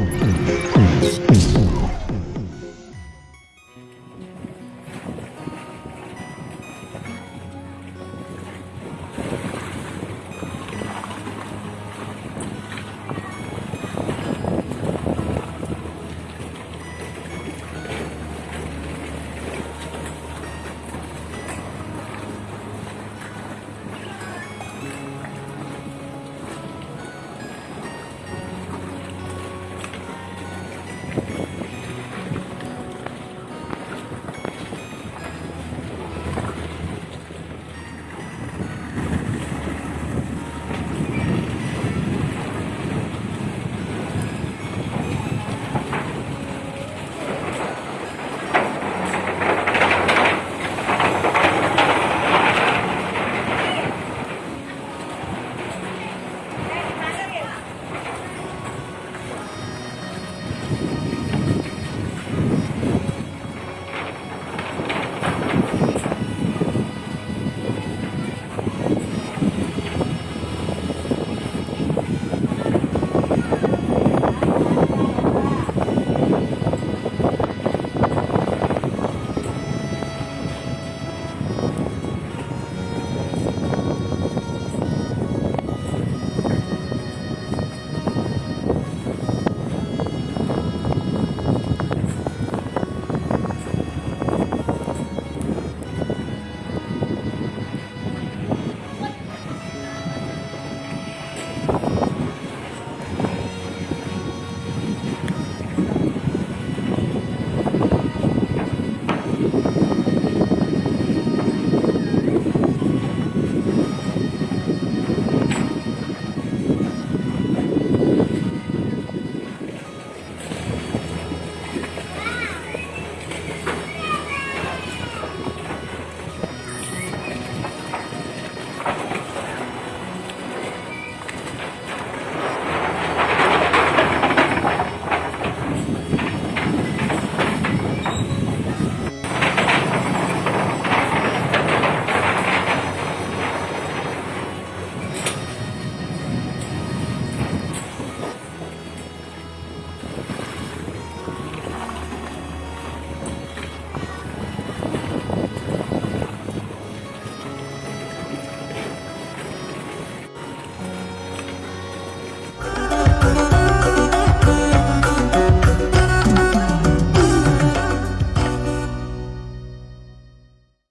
Ponto.